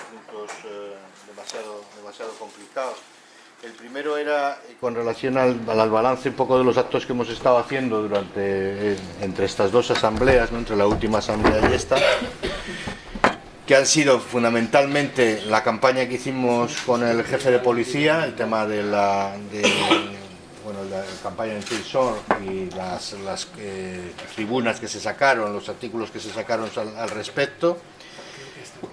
puntos eh, demasiado, demasiado complicados. El primero era eh, con relación al, al, balance un poco de los actos que hemos estado haciendo durante eh, entre estas dos asambleas, ¿no? entre la última asamblea y esta, que han sido fundamentalmente la campaña que hicimos con el jefe de policía, el tema de la, bueno, la campaña en Tilsor y las, tribunas que se sacaron, los artículos que se sacaron al respecto.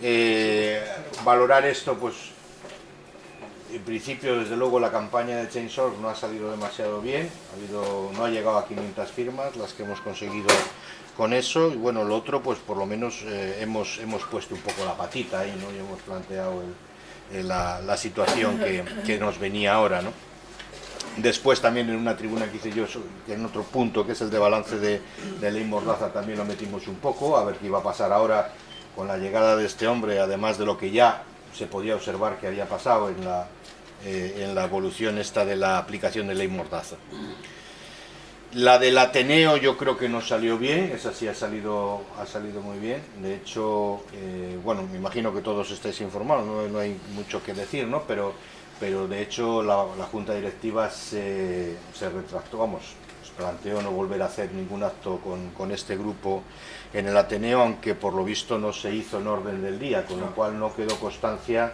Eh, valorar esto, pues en principio, desde luego, la campaña de Chainsaw no ha salido demasiado bien, ha habido, no ha llegado a 500 firmas, las que hemos conseguido con eso, y bueno, lo otro, pues por lo menos eh, hemos, hemos puesto un poco la patita ahí, ¿no? Y hemos planteado el, la, situación que, nos venía ahora, ¿no? Después también en una tribuna que hice yo, en otro punto, que es el de balance de, de ley Mordaza, también lo metimos un poco, a ver qué iba a pasar ahora con la llegada de este hombre, además de lo que ya se podía observar que había pasado en la, eh, en la evolución esta de la aplicación de ley Mordaza. La del Ateneo yo creo que no salió bien, esa sí ha salido, ha salido muy bien. De hecho, eh, bueno, me imagino que todos estáis informados, no, hay mucho que decir, ¿no? Pero, pero de hecho la, la Junta Directiva se, se, retractó, vamos, planteó no volver a hacer ningún acto con, con, este grupo en el Ateneo, aunque por lo visto no se hizo en orden del día, con lo cual no quedó constancia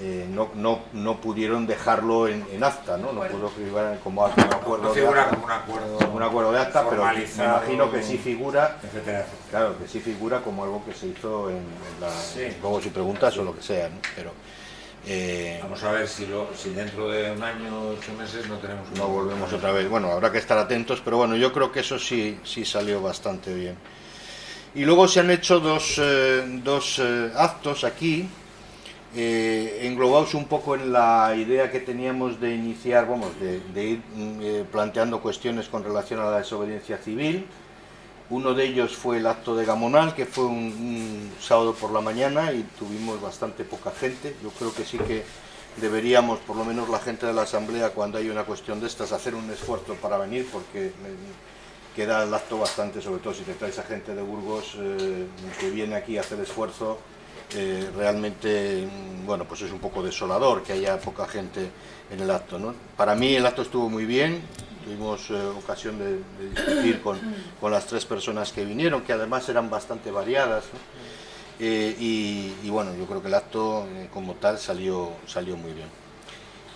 eh, no, no, no, pudieron dejarlo en, en acta, ¿no? No pudo figurar como un acuerdo de acta, como un acuerdo, como un acuerdo de acta, pero me imagino que sí figura, etcétera. claro, que sí figura como algo que se hizo en, en la, sí. luego si preguntas o lo que sea, ¿no? Pero eh, Vamos a ver si, lo, si dentro de un año, ocho meses no tenemos... No volvemos otra vez. Bueno, habrá que estar atentos, pero bueno, yo creo que eso sí, sí salió bastante bien. Y luego se han hecho dos, eh, dos eh, actos aquí, eh, englobados un poco en la idea que teníamos de iniciar, vamos, de, ir eh, planteando cuestiones con relación a la desobediencia civil. Uno de ellos fue el acto de Gamonal, que fue un, sábado por la mañana y tuvimos bastante poca gente. Yo creo que sí que deberíamos, por lo menos la gente de la Asamblea, cuando hay una cuestión de estas, hacer un esfuerzo para venir, porque queda el acto bastante, sobre todo si te traes a gente de Burgos eh, que viene aquí a hacer esfuerzo, eh, realmente bueno pues es un poco desolador que haya poca gente en el acto ¿no? para mí el acto estuvo muy bien tuvimos eh, ocasión de, discutir con, con, las tres personas que vinieron que además eran bastante variadas y, y, bueno yo creo que el acto como tal salió salió muy bien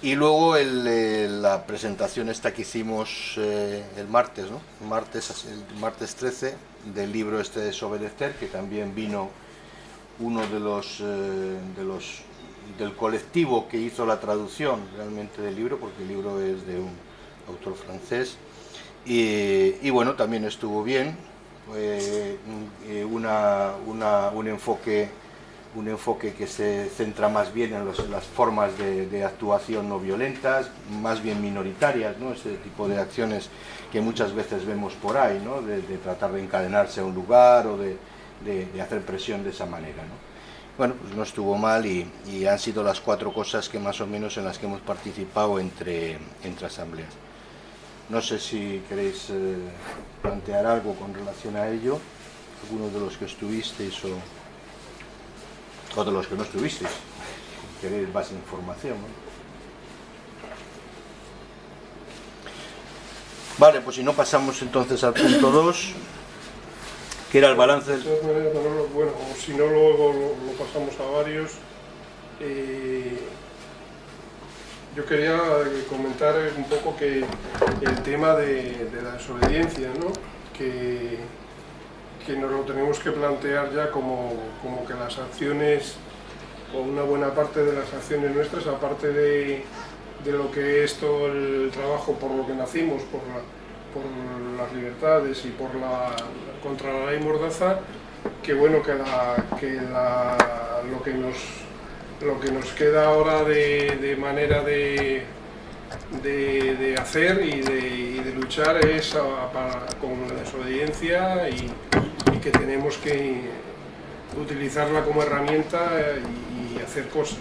y luego eh, la presentación esta que hicimos el martes ¿no? martes el martes 13 del libro este de Desobedecer que también vino uno de los, eh, de los del colectivo que hizo la traducción realmente del libro, porque el libro es de un autor francés, y, bueno, también estuvo bien, eh, una, un, enfoque, un enfoque que se centra más bien en, los, en las formas de, de, actuación no violentas, más bien minoritarias, ¿no? ese tipo de acciones que muchas veces vemos por ahí, ¿no? de, de tratar de encadenarse a un lugar o de de, hacer presión de esa manera. ¿no? Bueno, pues no estuvo mal y, y, han sido las cuatro cosas que más o menos en las que hemos participado entre, entre asambleas. No sé si queréis eh, plantear algo con relación a ello, alguno de los que estuvisteis o, o de los que no estuvisteis, queréis más información. ¿no? Vale, pues si no pasamos entonces al punto 2 que era el balance. Bueno, si no luego lo, pasamos a varios. Eh, yo quería comentar un poco que el tema de, de la desobediencia, ¿no? que, que nos lo tenemos que plantear ya como, como que las acciones, o una buena parte de las acciones nuestras, aparte de, de lo que es todo el trabajo por lo que nacimos, por la, por las libertades y por la contra la ley Mordaza, que bueno que, la, que la, lo que nos lo que nos queda ahora de, de manera de, de, hacer y de, y luchar es con la desobediencia y, que tenemos que utilizarla como herramienta y, y hacer cosas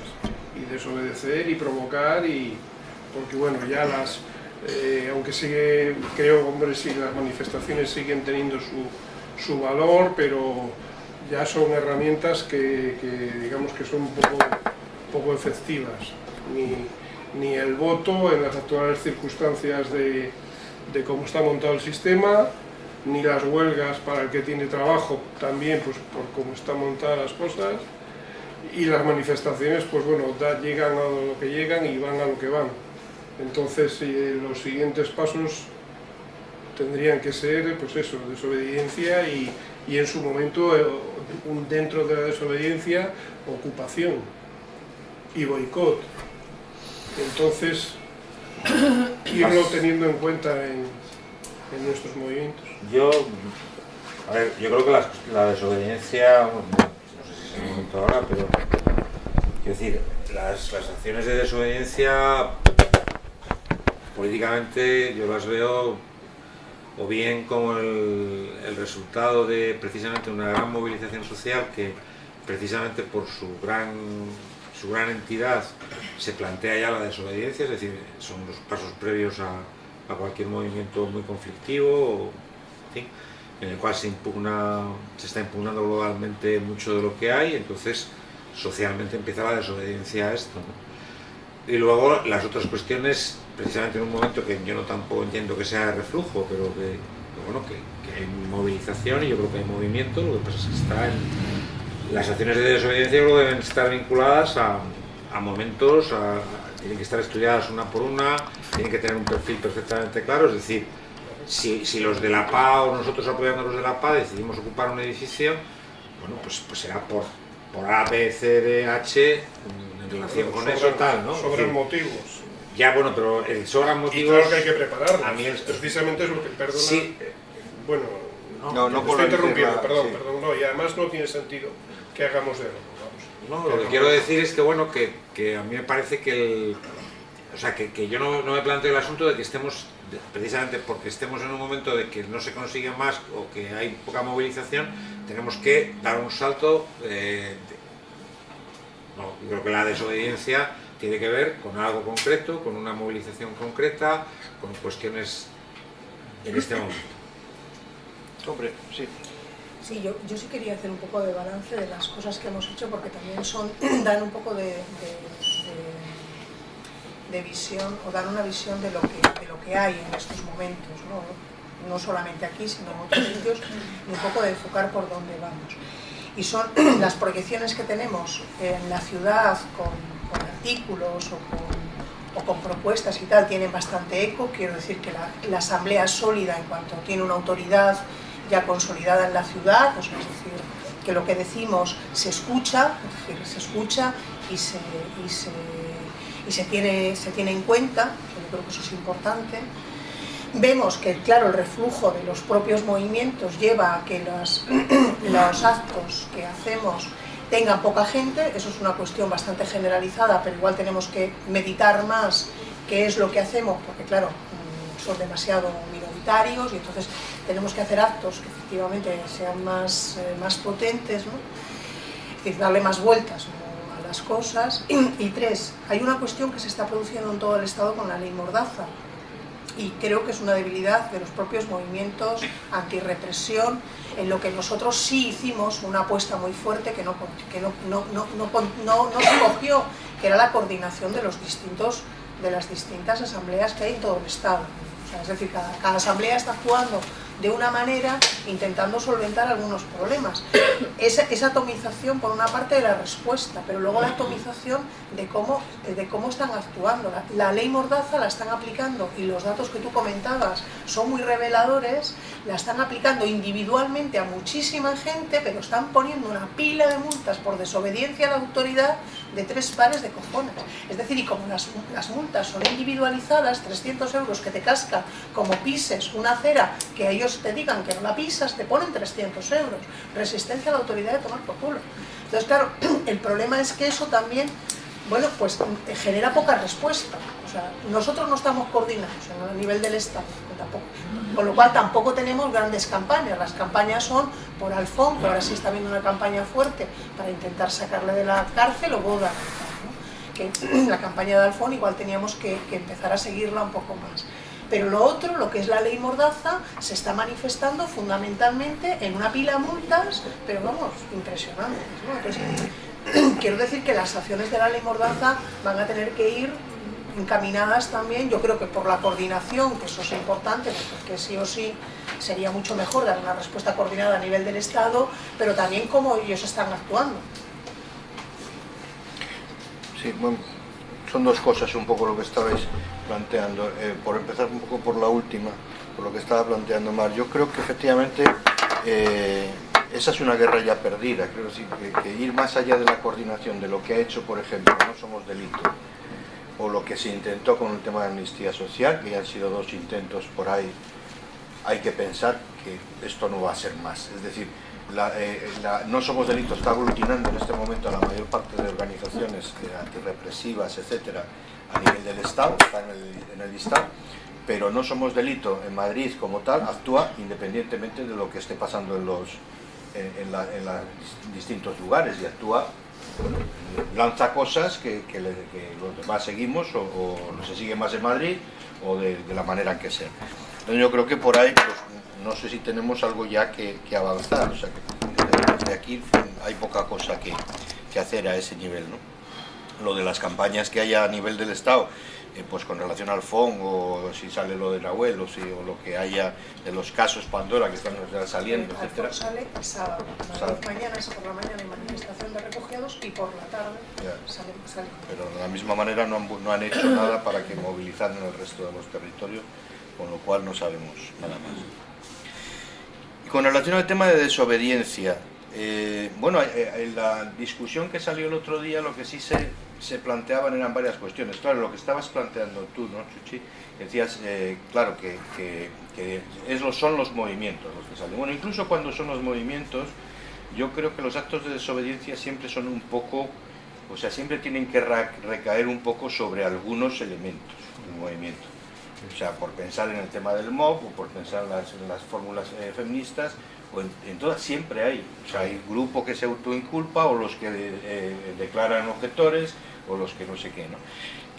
y desobedecer y provocar y porque bueno ya las eh, aunque sigue, creo, hombre, sí, las manifestaciones siguen teniendo su, su valor, pero, ya son herramientas que, digamos que son poco, poco efectivas. Ni, ni, el voto en las actuales circunstancias de cómo está montado el sistema, ni las huelgas para el que tiene trabajo, también pues por cómo están montadas las cosas, y las manifestaciones, pues bueno, llegan a lo que llegan y van a lo que van. Entonces, eh, los siguientes pasos tendrían que ser, pues eso, desobediencia y, y en su momento, eh, dentro de la desobediencia, ocupación y boicot. Entonces, irlo teniendo en cuenta en, en nuestros movimientos. Yo, yo creo que la, la desobediencia, no sé si es el momento ahora, pero quiero decir, las, las acciones de desobediencia políticamente yo las veo o bien como el, el, resultado de precisamente una gran movilización social que precisamente por su gran, su gran entidad se plantea ya la desobediencia, es decir, son los pasos previos a, a cualquier movimiento muy conflictivo, en el cual se, impugna, se está impugnando globalmente mucho de lo que hay, entonces socialmente empieza la desobediencia a esto. Y luego las otras cuestiones, precisamente en un momento que yo no tampoco entiendo que sea de reflujo, pero que, bueno, que, hay movilización y yo creo que hay movimiento, lo que pasa es que está en, las acciones de desobediencia luego deben estar vinculadas a, a momentos, a, tienen que estar estudiadas una por una, tienen que tener un perfil perfectamente claro, es decir, si, si los de la PA o nosotros apoyando a los de la PA decidimos ocupar un edificio, bueno, pues, pues será por, por A, B, C, D, H, en relación con sobre, eso tal, ¿no? Sobre motivos. Ya, bueno, pero el sobran motivos... Y claro que hay que prepararlos. A mí el, Precisamente es lo que, perdona, sí. bueno, no, no, no estoy interrumpiendo, perdón, sí. perdón, no, y además no tiene sentido que hagamos de no, lo que quiero decir es que, bueno, que, que a mí me parece que el... O sea, que, que yo no, no, me planteo el asunto de que estemos, precisamente porque estemos en un momento de que no se consigue más o que hay poca movilización, tenemos que dar un salto. Eh, de, no, yo creo que la desobediencia tiene que ver con algo concreto, con una movilización concreta, con cuestiones en este momento. Hombre, sí. Sí, yo, yo, sí quería hacer un poco de balance de las cosas que hemos hecho porque también son, dan un poco de, de, de, visión o dan una visión de lo que, de lo que hay en estos momentos, ¿no? no solamente aquí sino en otros sitios y un poco de enfocar por dónde vamos. Y son las proyecciones que tenemos en la ciudad con, artículos o con, o con, propuestas y tal tienen bastante eco, quiero decir que la, asamblea es sólida en cuanto tiene una autoridad ya consolidada en la ciudad, es decir, que lo que decimos se escucha, es decir, se escucha y se, y se, tiene, se tiene en cuenta, yo creo que eso es importante. Vemos que, claro, el reflujo de los propios movimientos lleva a que los, los actos que hacemos tengan poca gente, eso es una cuestión bastante generalizada, pero igual tenemos que meditar más qué es lo que hacemos, porque claro, son demasiado minoritarios y entonces tenemos que hacer actos que efectivamente sean más, eh, más potentes, ¿no? es decir, darle más vueltas. Las cosas. Y, y tres, hay una cuestión que se está produciendo en todo el Estado con la ley Mordaza, y creo que es una debilidad de los propios movimientos antirrepresión, en lo que nosotros sí hicimos una apuesta muy fuerte que no, que no, no, no, no, no, no se cogió, que era la coordinación de, los distintos, de las distintas asambleas que hay en todo el Estado. O sea, es decir, cada, cada asamblea está actuando de una manera intentando solventar algunos problemas. Esa, atomización por una parte de la respuesta, pero luego la atomización de cómo, de cómo están actuando. La, la, ley Mordaza la están aplicando y los datos que tú comentabas son muy reveladores, la están aplicando individualmente a muchísima gente, pero están poniendo una pila de multas por desobediencia a la autoridad de tres pares de cojones. Es decir, y como las, las multas son individualizadas, 300 euros que te cascan como pises una acera que ellos te digan que no la pisas, te ponen 300 euros. Resistencia a la autoridad de tomar por culo. Entonces, claro, el problema es que eso también, bueno, pues genera poca respuesta. O sea, nosotros no estamos coordinados a nivel del Estado, tampoco. Con lo cual tampoco tenemos grandes campañas. Las campañas son por Alfón, que ahora sí está habiendo una campaña fuerte para intentar sacarle de la cárcel o boda. ¿no? Que la campaña de Alfón igual teníamos que, que empezar a seguirla un poco más Pero lo otro, lo que es la ley Mordaza, se está manifestando fundamentalmente en una pila de multas, pero vamos, impresionantes. ¿no? Entonces, quiero decir que las acciones de la ley Mordaza van a tener que ir encaminadas también, yo creo que por la coordinación, que eso es importante, porque sí o sí sería mucho mejor dar una respuesta coordinada a nivel del Estado, pero también cómo ellos están actuando. Sí, son dos cosas un poco lo que estabais planteando. Eh, por empezar un poco por la última, por lo que estaba planteando Mar, yo creo que efectivamente eh, esa es una guerra ya perdida. Creo que, ir más allá de la coordinación de lo que ha hecho, por ejemplo, No Somos Delito, o lo que se intentó con el tema de amnistía social, que ya han sido dos intentos por ahí, hay que pensar que esto no va a ser más. Es decir, eh, No Somos Delito está aglutinando en este momento a la mayor parte de organizaciones eh, antirrepresivas, etcétera, a nivel del Estado, está en el, en el Estado, pero No Somos Delito en Madrid como tal actúa independientemente de lo que esté pasando en los en, en, la, en los distintos lugares y actúa lanza cosas que, los demás seguimos o, o, se sigue más en Madrid o de, la manera en que sea. Entonces yo creo que por ahí, pues, no sé si tenemos algo ya que, avanzar, o sea que desde aquí hay poca cosa que hacer a ese nivel. ¿no? Lo de las campañas que haya a nivel del Estado, eh, pues con relación al FON o si sale lo del abuelo si, o lo que haya de los casos Pandora que están ya saliendo, el etcétera. sale el sábado, sábado. mañana es por la mañana hay manifestación de refugiados y por la tarde sale, sale. Pero de la misma manera no han, no han hecho nada para que movilizaran el resto de los territorios, con lo cual no sabemos nada más. Y con relación al tema de desobediencia, eh, bueno, eh, en la discusión que salió el otro día lo que sí se, se planteaban eran varias cuestiones. Claro, lo que estabas planteando tú, ¿no, Chuchi? Decías, eh, claro, que, es lo- son los movimientos los que salen. Bueno, incluso cuando son los movimientos, yo creo que los actos de desobediencia siempre son un poco, o sea, siempre tienen que recaer un poco sobre algunos elementos del movimiento. O sea, por pensar en el tema del MOB o por pensar en las, en las fórmulas eh, feministas, o en, en todas siempre hay. O sea, hay grupo que se autoinculpa o los que eh, declaran objetores o los que no sé qué, ¿no?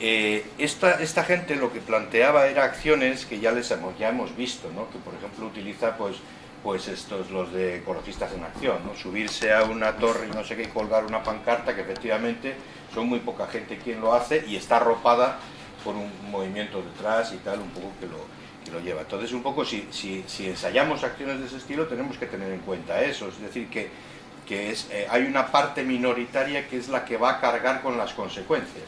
Eh, esta, esta gente lo que planteaba era acciones que ya les hemos, ya hemos visto, ¿no? que por ejemplo utiliza pues, pues estos los de ecologistas en acción, ¿no? subirse a una torre y no sé qué y colgar una pancarta que efectivamente son muy poca gente quien lo hace y está arropada por un movimiento detrás y tal, un poco que lo, lo lleva. Entonces un poco si, si, si ensayamos acciones de ese estilo tenemos que tener en cuenta eso, es decir que, que es, eh, hay una parte minoritaria que es la que va a cargar con las consecuencias.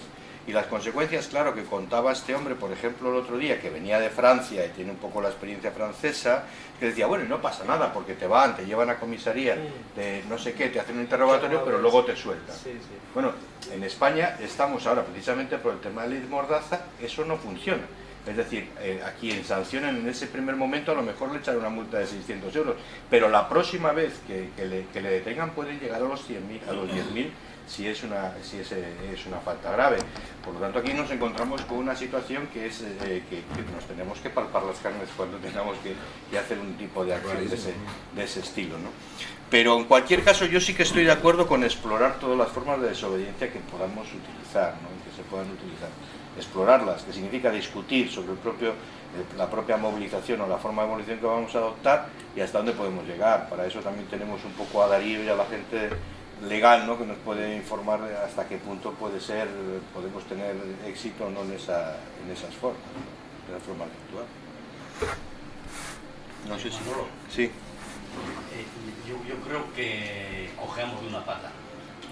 Y las consecuencias, claro, que contaba este hombre, por ejemplo, el otro día, que venía de Francia y tiene un poco la experiencia francesa, que decía, bueno, no pasa nada, porque te van, te llevan a comisaría, de no sé qué, te hacen un interrogatorio, pero luego te sueltan. Sí, sí. Bueno, en España estamos ahora, precisamente por el tema de la ley de Mordaza, eso no funciona. Es decir, eh, a quien sancionan en ese primer momento a lo mejor le echan una multa de 600 euros, pero la próxima vez que, le, detengan pueden llegar a los 100.000, a los 10.000 si es una si es, eh, es una falta grave. Por lo tanto, aquí nos encontramos con una situación que es eh, que, nos tenemos que palpar las carnes cuando tengamos que, que hacer un tipo de acción de ese, de ese estilo. ¿no? Pero en cualquier caso, yo sí que estoy de acuerdo con explorar todas las formas de desobediencia que podamos utilizar, ¿no? que se puedan utilizar. Explorarlas, que significa discutir sobre el propio, la propia movilización o la forma de movilización que vamos a adoptar y hasta dónde podemos llegar. Para eso también tenemos un poco a Darío y a la gente legal ¿no? que nos puede informar hasta qué punto puede ser, podemos tener éxito o no en, esa, en esas formas, ¿no? de las formas de actuar. No sé si... Sí. Eh, yo, yo creo que cojeamos de una pata,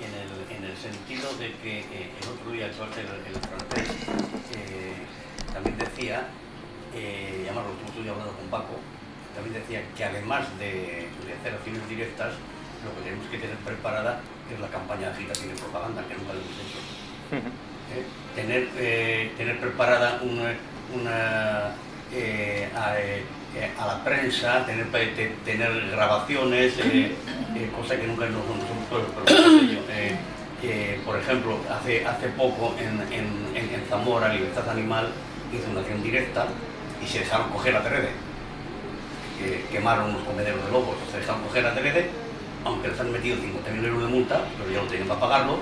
en el, en el sentido de que eh, el otro día el, el, el francés eh, también decía, eh, además lo estuve hablando con Paco, también decía que además de, de hacer acciones directas, lo que tenemos que tener preparada es la campaña de agitación y propaganda, que nunca lo hemos hecho. Eh, tener, eh, tener preparada una, una eh, a, a la prensa, tener, te- tener grabaciones, eh, eh, cosa que nunca nos hemos yo, eh, eh, por ejemplo, hace, hace poco en, en, en- Zamora, Libertad Animal hizo una acción directa y se dejaron coger a Terede. Que quemaron unos comederos de lobos, se dejaron coger a Terede, aunque les han metido 50.000 euros de multa, pero ya lo tenían para pagarlo,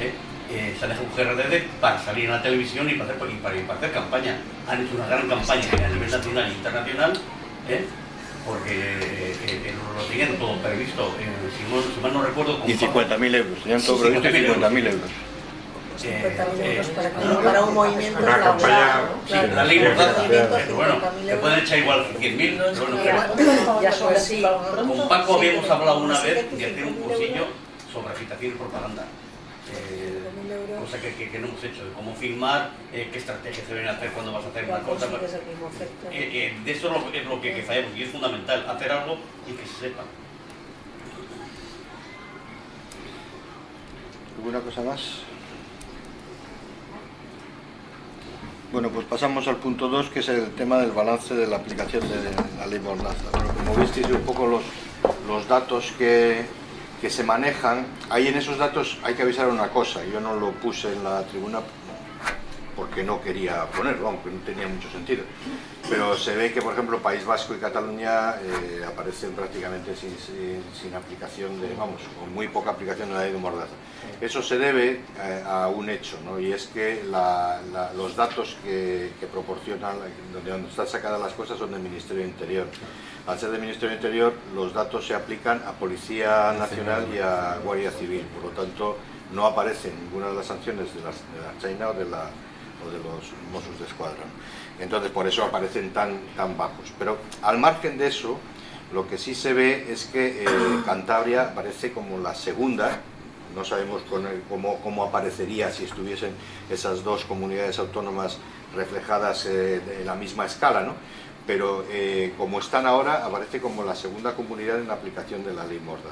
¿eh? eh, se aleja un GRDD para salir en la televisión y para hacer, para, hacer campaña. Han hecho una gran campaña a nivel nacional e internacional, ¿eh? Porque eh, lo tenían todo previsto, si, mal no recuerdo... Y 50.000 euros, tenían todo previsto 50.000 euros. 50.000 euros para, para, un movimiento una campaña, sí, la ley bueno, se pueden echar igual 100.000, bueno, ya son así. Con Paco habíamos hablado una vez de hacer un cursillo sobre agitación y propaganda. Eh, cosa que, que, que, no hemos hecho, de cómo filmar, eh, qué estrategia se deben hacer cuando vas a hacer una cosa. Eh, eh, de eso es lo que, que fallamos y es fundamental, hacer algo y que se sepa. ¿Alguna cosa más? Bueno, pues pasamos al punto 2, que es el tema del balance de la aplicación de la ley Mordaza. Bueno, como visteis un poco los, los datos que, que se manejan, ahí en esos datos hay que avisar una cosa, yo no lo puse en la tribuna porque no quería ponerlo, aunque no tenía mucho sentido. Pero se ve que, por ejemplo, País Vasco y Cataluña eh, aparecen prácticamente sin, aplicación de, vamos, con muy poca aplicación de la ley de Mordaza. Eso se debe eh, a un hecho, ¿no? y es que la, la, los datos que, proporcionan, donde, están sacadas las cosas, son del Ministerio del Interior. Al ser del Ministerio del Interior, los datos se aplican a Policía Nacional y a Guardia Civil, por lo tanto, no aparece ninguna de las sanciones de, las, de la China o de, la, o de los Mossos de Escuadra. Entonces, por eso aparecen tan, tan bajos. Pero al margen de eso, lo que sí se ve es que eh, Cantabria aparece como la segunda, no sabemos cómo, cómo, aparecería si estuviesen esas dos comunidades autónomas reflejadas eh, en la misma escala, ¿no? pero eh, como están ahora, aparece como la segunda comunidad en la aplicación de la ley Mordaza.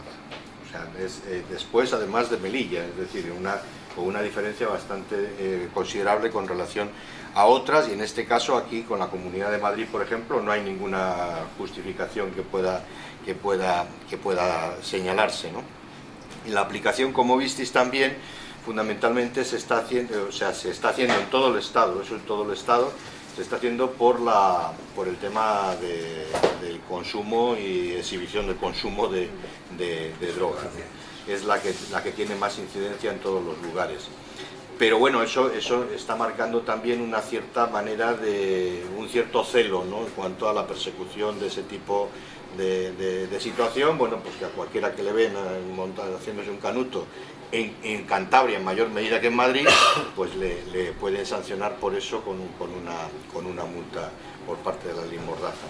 O sea, es, eh, después, además de Melilla, es decir, una, con una diferencia bastante eh, considerable con relación a otras, y en este caso aquí con la Comunidad de Madrid, por ejemplo, no hay ninguna justificación que pueda, que pueda, que pueda señalarse. ¿no? Y la aplicación, como visteis también, fundamentalmente se está haciendo, o sea, se está haciendo en todo el Estado, eso en todo el Estado, se está haciendo por, la, por el tema de, del consumo y exhibición del consumo de, de, de drogas. Es la que, la que tiene más incidencia en todos los lugares. Pero bueno, eso, eso está marcando también una cierta manera de, un cierto celo ¿no? en cuanto a la persecución de ese tipo de, situación, bueno, pues que a cualquiera que le ven haciéndose un canuto en, en, Cantabria en mayor medida que en Madrid, pues le, le pueden sancionar por eso con, con, una, con una multa por parte de la ley Mordaza.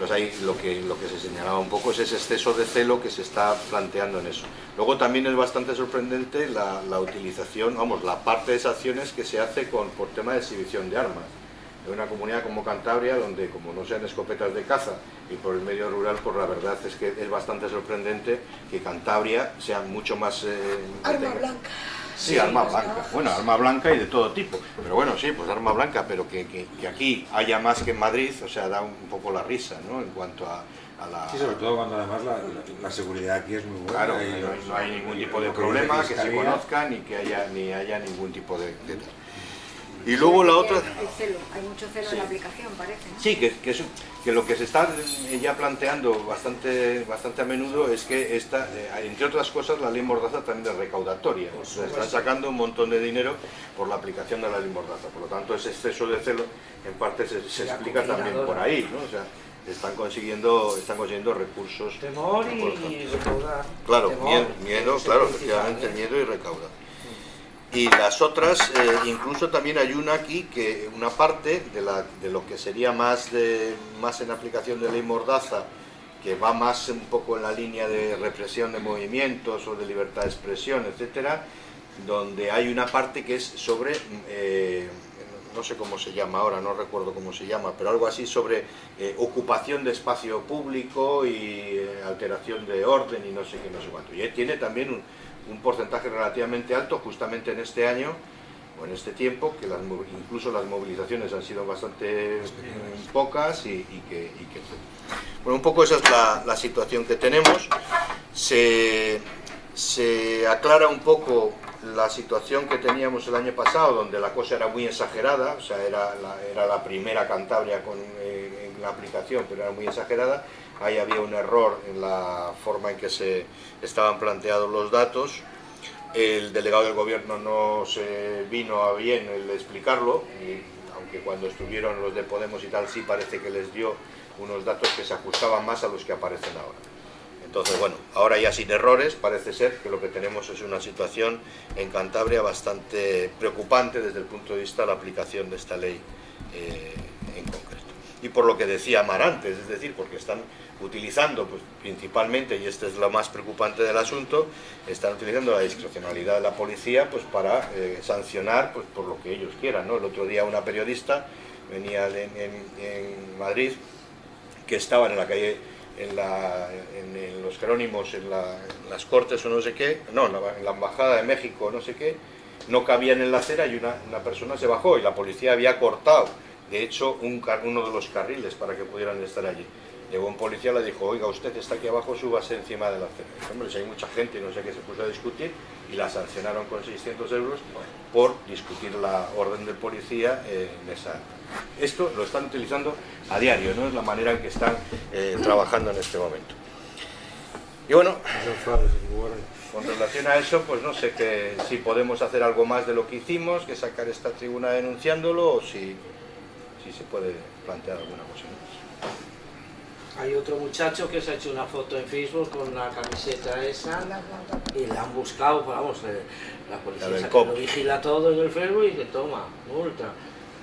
Entonces ahí lo que, lo que se señalaba un poco es ese exceso de celo que se está planteando en eso. Luego también es bastante sorprendente la, la utilización, vamos, la parte de esas acciones que se hace con, por tema de exhibición de armas en una comunidad como Cantabria, donde como no sean escopetas de caza y por el medio rural, pues la verdad es que es bastante sorprendente que Cantabria sea mucho más... Eh, arma blanca. Sí, arma blanca. Bueno, arma blanca y de todo tipo. Pero bueno, sí, pues arma blanca, pero que, que, que aquí haya más que en Madrid, o sea, da un, un poco la risa, ¿no? En cuanto a, a la... Sí, sobre todo cuando además la, la, la seguridad aquí es muy buena. Claro, y no, no, hay ningún tipo de problema, que se conozca, ni que haya, ni haya ningún tipo de... de y luego la otra... Celo, hay mucho celo sí. en la aplicación, parece. ¿no? Sí, que, que, que, lo que se está ya planteando bastante, bastante a menudo es que esta, eh, entre otras cosas, la ley Mordaza también es recaudatoria. O sea, están sacando un montón de dinero por la aplicación de la ley Mordaza. Por lo tanto, ese exceso de celo en parte se, se explica también por ahí. ¿no? O sea, están consiguiendo están consiguiendo recursos temor y recaudar claro temor, miedo, miedo claro efectivamente miedo y recaudar y las otras, eh, incluso también hay una aquí, que una parte de, la, de lo que sería más, de, más en aplicación de ley Mordaza, que va más un poco en la línea de represión de movimientos o de libertad de expresión, etcétera, donde hay una parte que es sobre, eh, no sé cómo se llama ahora, no recuerdo cómo se llama, pero algo así sobre eh, ocupación de espacio público y eh, alteración de orden y no sé qué, no sé cuánto. Y tiene también un, un porcentaje relativamente alto justamente en este año o en este tiempo, que las, incluso las movilizaciones han sido bastante pocas y, y, que, y que, Bueno, un poco esa es la, la situación que tenemos. Se, se, aclara un poco la situación que teníamos el año pasado, donde la cosa era muy exagerada, o sea, era la, era la primera Cantabria con, eh, en la aplicación, pero era muy exagerada, ahí había un error en la forma en que se estaban planteados los datos, el delegado del gobierno no se vino a bien el explicarlo, y aunque cuando estuvieron los de Podemos y tal sí parece que les dio unos datos que se ajustaban más a los que aparecen ahora. Entonces, bueno, ahora ya sin errores, parece ser que lo que tenemos es una situación en Cantabria bastante preocupante desde el punto de vista de la aplicación de esta ley eh, en concreto. Y por lo que decía Mar antes, es decir, porque están utilizando pues, principalmente, y este es lo más preocupante del asunto, están utilizando la discrecionalidad de la policía pues, para eh, sancionar pues, por lo que ellos quieran. ¿no? El otro día una periodista venía en, Madrid que estaban en la calle en, los Jerónimos, en, las Cortes o no sé qué, no, en la, Embajada de México no sé qué, no cabían en la acera y una, persona se bajó y la policía había cortado, de hecho, un, uno de los carriles para que pudieran estar allí. Llegó un policía y le dijo, oiga, usted está aquí abajo, súbase encima de la acera. Hombre, si hay mucha gente, no sé qué, se puso a discutir y la sancionaron con 600 euros por discutir la orden del policía en esa... Esto lo están utilizando a diario, ¿no? Es la manera en que están eh, trabajando en este momento. Y bueno, con relación a eso, pues no sé que, si podemos hacer algo más de lo que hicimos, que sacar esta tribuna denunciándolo, o si, si se puede plantear alguna cosa más. Hay otro muchacho que se ha hecho una foto en Facebook con la camiseta esa y la han buscado, pues vamos, eh, la policía lo vigila todo en el Facebook y que toma, multa.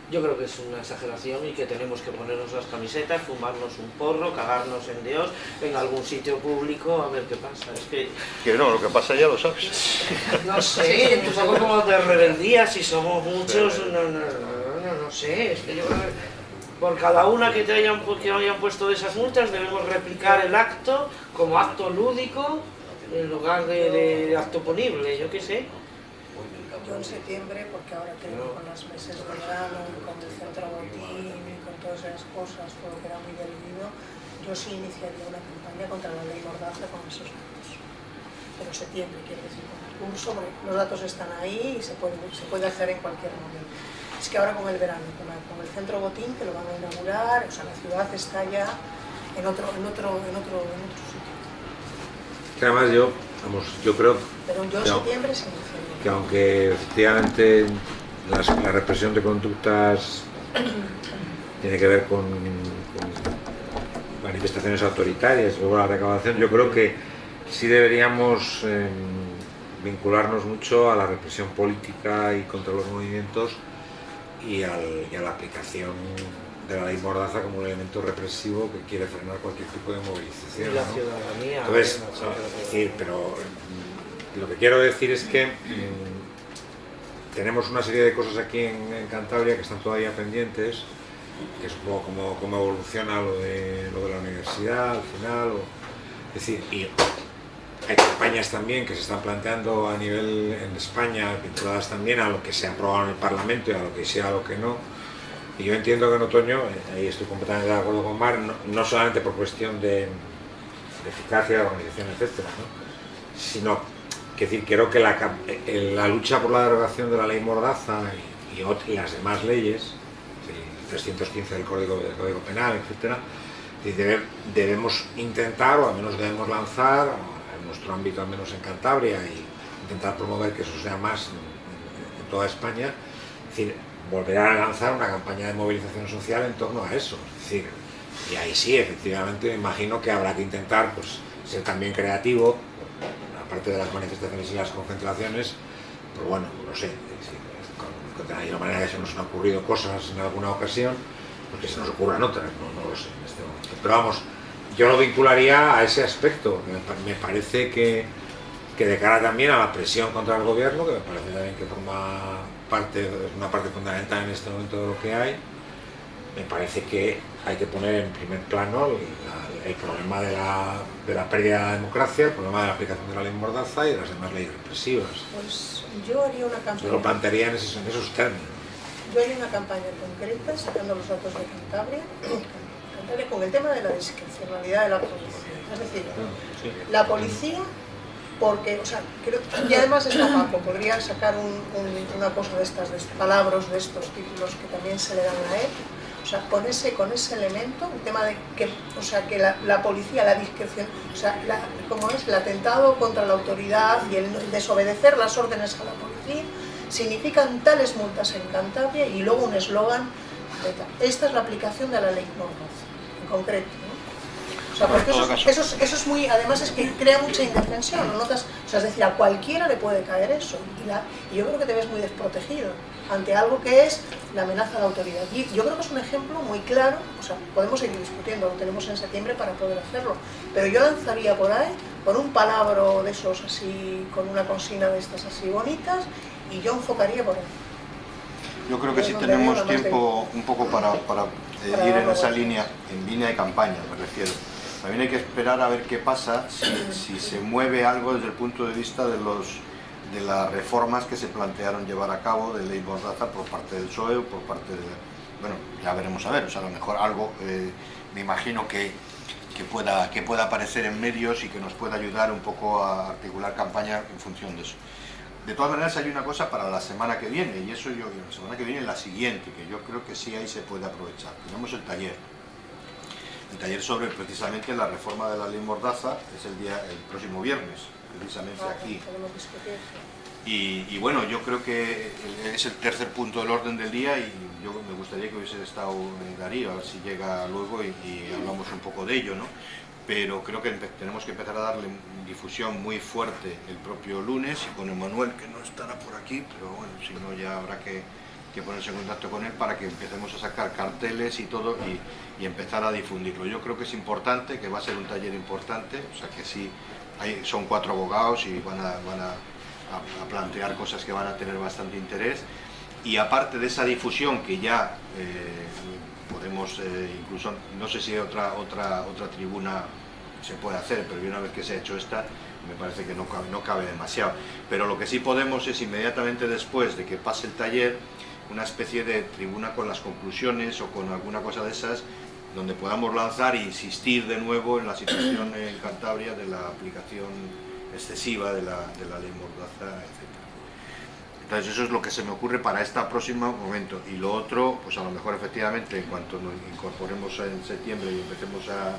Yo creo que es una exageración y que tenemos que ponernos las camisetas, fumarnos un porro, cagarnos en Dios, en algún sitio público, a ver qué pasa. Es que... Que no, lo que pasa ya lo sabes. No sé, un poco como de rebeldía, si somos muchos, no, no, no, no, sé, es que yo creo que por cada una que te hayan, que hayan puesto de esas multas debemos replicar el acto como acto lúdico en lugar de, acto ponible, yo qué sé yo en septiembre, porque ahora tengo con los meses de verano, con el centro botín y con todas esas cosas, todo que era muy diluido, yo sí iniciaría una campaña contra la ley Mordaza con esos datos. Pero septiembre, quiero decir, con el curso, los datos están ahí y se puede, se puede hacer en cualquier momento. Es que ahora con el verano, con, el centro botín, que lo van a inaugurar, o sea, la ciudad está ya en otro, en otro, en otro, en otro sitio. Que además yo, vamos, yo creo... Pero yo en septiembre se inicia que aunque efectivamente la represión de conductas tiene que ver con, manifestaciones autoritarias, luego la recaudación, yo creo que sí deberíamos em, vincularnos mucho a la represión política y contra los movimientos y, a la aplicación de la ley Mordaza como un elemento represivo que quiere frenar cualquier tipo de movilización. Y la ciudadanía. Entonces, decir, pero lo que quiero decir es que mm, tenemos una serie de cosas aquí en, Cantabria que están todavía pendientes, que es un poco cómo, evoluciona lo de, lo de la universidad al final, es decir, y hay campañas también que se están planteando a nivel en España, vinculadas también a lo que se ha aprobado en el Parlamento y a lo que sea, a lo que no. Y yo entiendo que en otoño, eh, ahí estoy completamente de acuerdo con Mar, no, solamente por cuestión de, eficacia de organización, etcétera, sino es decir, creo que la, eh, la, lucha por la derogación de la ley Mordaza y, las demás leyes, el 315 del Código, del Código Penal, etc., debemos intentar, o al menos debemos lanzar, nuestro ámbito al menos en Cantabria, y intentar promover que eso sea más en, toda España, es decir, volver a lanzar una campaña de movilización social en torno a eso. Es decir, y ahí sí, efectivamente, me imagino que habrá que intentar pues, ser también creativo, aparte de las manifestaciones y las concentraciones, pero bueno, no sé, de alguna manera que se nos han ocurrido cosas en alguna ocasión, porque se nos ocurran otras, no, lo sé en este momento. Pero vamos, yo lo vincularía a ese aspecto, me, parece que, que de cara también a la presión contra el gobierno, que me parece también que forma parte, una parte fundamental en este momento de lo que hay, me parece que hay que poner en primer plano el problema de la, de la, pérdida de la democracia, el problema de la aplicación de la ley Mordaza y de las demás leyes represivas. Pues yo haría una campaña... Yo lo plantearía en esos, en esos términos. Yo haría una campaña concreta, sacando los datos de Cantabria, con el tema de la discrecionalidad de la policía. Es decir, la policía porque, o sea, creo, y además está Paco, podría sacar un, una cosa de estas, de palabras de estos títulos que también se le dan a él, o sea, con ese, con ese elemento, el tema de que, o sea, que la, policía, la discreción, o sea, como es el atentado contra la autoridad y el desobedecer las órdenes a la policía, significan tales multas en Cantabria y luego un eslogan Esta es la aplicación de la ley Mordaza, concreto. O sea, porque eso, eso, es muy, además es que crea mucha indefensión, ¿no notas? O sea, es decir, a cualquiera le puede caer eso. Y, y yo creo que te ves muy desprotegido ante algo que es la amenaza a la autoridad. Y yo creo que es un ejemplo muy claro, o sea, podemos seguir discutiendo, lo tenemos en septiembre para poder hacerlo, pero yo lanzaría por ahí, con un palabra de esos así, con una consigna de estas así bonitas, y yo enfocaría por ahí. Yo creo que si tenemos tiempo un poco para, eh, ir en esa línea, en línea de campaña me refiero. También hay que esperar a ver qué pasa si, se mueve algo desde el punto de vista de, los, de las reformas que se plantearon llevar a cabo de ley Mordaza por parte del PSOE por parte de... Bueno, ya veremos a ver, o sea, a lo mejor algo, eh, me imagino que, que, pueda, que pueda aparecer en medios y que nos pueda ayudar un poco a articular campaña en función de eso. De todas maneras hay una cosa para la semana que viene, y eso yo, la semana que viene la siguiente, que yo creo que sí ahí se puede aprovechar. Tenemos el taller, el taller sobre precisamente la reforma de la ley Mordaza es el día el próximo viernes, precisamente aquí. Y, bueno, yo creo que es el tercer punto del orden del día y yo me gustaría que hubiese estado en Darío, a ver si llega luego y, hablamos un poco de ello, ¿no? Pero creo que tenemos que empezar a darle difusión muy fuerte el propio lunes y con Emanuel, que no estará por aquí, pero bueno, si no ya habrá que ponerse en contacto con él para que empecemos a sacar carteles y todo y, empezar a difundirlo. Yo creo que es importante, que va a ser un taller importante, o sea que sí, hay, son cuatro abogados y van a, van a, plantear cosas que van a tener bastante interés y aparte de esa difusión que ya eh, podemos, eh, incluso, no sé si otra, otra, otra tribuna se puede hacer, pero una vez que se ha hecho esta, me parece que no cabe, no cabe demasiado. Pero lo que sí podemos es inmediatamente después de que pase el taller, una especie de tribuna con las conclusiones o con alguna cosa de esas donde podamos lanzar e insistir de nuevo en la situación en Cantabria de la aplicación excesiva de la, de la ley Mordaza, etc. Entonces eso es lo que se me ocurre para este próximo momento. Y lo otro, pues a lo mejor efectivamente en cuanto nos incorporemos en septiembre y empecemos a,